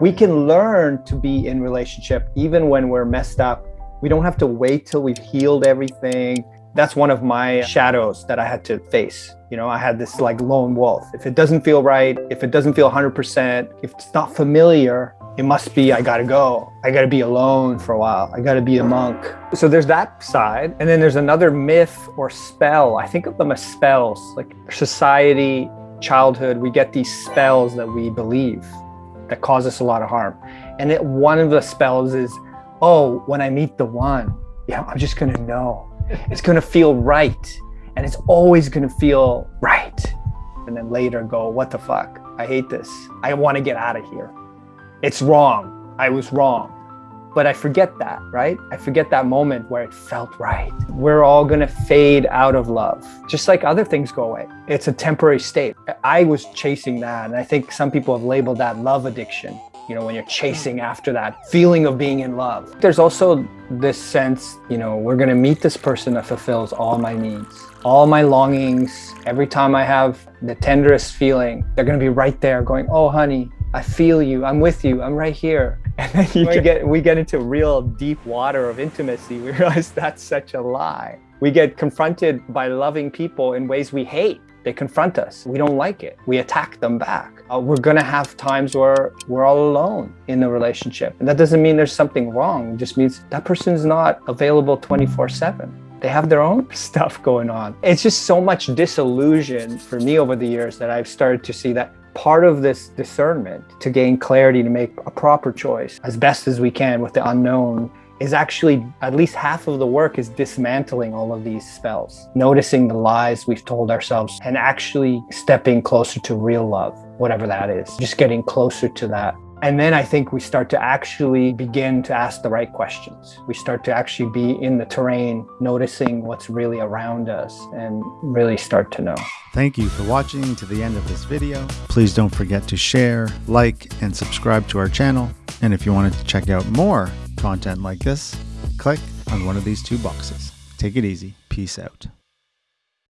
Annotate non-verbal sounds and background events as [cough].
We can learn to be in relationship even when we're messed up. We don't have to wait till we've healed everything. That's one of my shadows that I had to face. You know, I had this like lone wolf. If it doesn't feel right, if it doesn't feel 100%, if it's not familiar, it must be I gotta go. I gotta be alone for a while. I gotta be a monk. So there's that side. And then there's another myth or spell. I think of them as spells, like society, childhood, we get these spells that we believe that cause us a lot of harm. And it, one of the spells is, oh, when I meet the one, yeah, I'm just gonna know. [laughs] It's gonna feel right. And it's always gonna feel right. And then later go, what the fuck? I hate this. I wanna get out of here. It's wrong. I was wrong. But I forget that, right? I forget that moment where it felt right. We're all gonna fade out of love, just like other things go away. It's a temporary state. I was chasing that, and I think some people have labeled that love addiction. You know, when you're chasing after that feeling of being in love. There's also this sense, you know, we're gonna meet this person that fulfills all my needs, all my longings. Every time I have the tenderest feeling, they're gonna be right there going, oh, honey, I feel you, I'm with you, I'm right here. And then you get, we get into real deep water of intimacy. [laughs] We realize that's such a lie. We get confronted by loving people in ways we hate. They confront us. We don't like it. We attack them back. Uh, we're gonna have times where we're all alone in the relationship. And that doesn't mean there's something wrong. It just means that person's not available 24 seven. They have their own [laughs] stuff going on. It's just so much disillusion for me over the years that I've started to see that part of this discernment to gain clarity to make a proper choice as best as we can with the unknown is actually at least half of the work is dismantling all of these spells, noticing the lies we've told ourselves and actually stepping closer to real love, whatever that is, just getting closer to that. And then I think we start to actually begin to ask the right questions. We start to actually be in the terrain, noticing what's really around us and really start to know. Thank you for watching to the end of this video. Please don't forget to share, like, and subscribe to our channel. And if you wanted to check out more content like this, click on one of these two boxes. Take it easy. Peace out.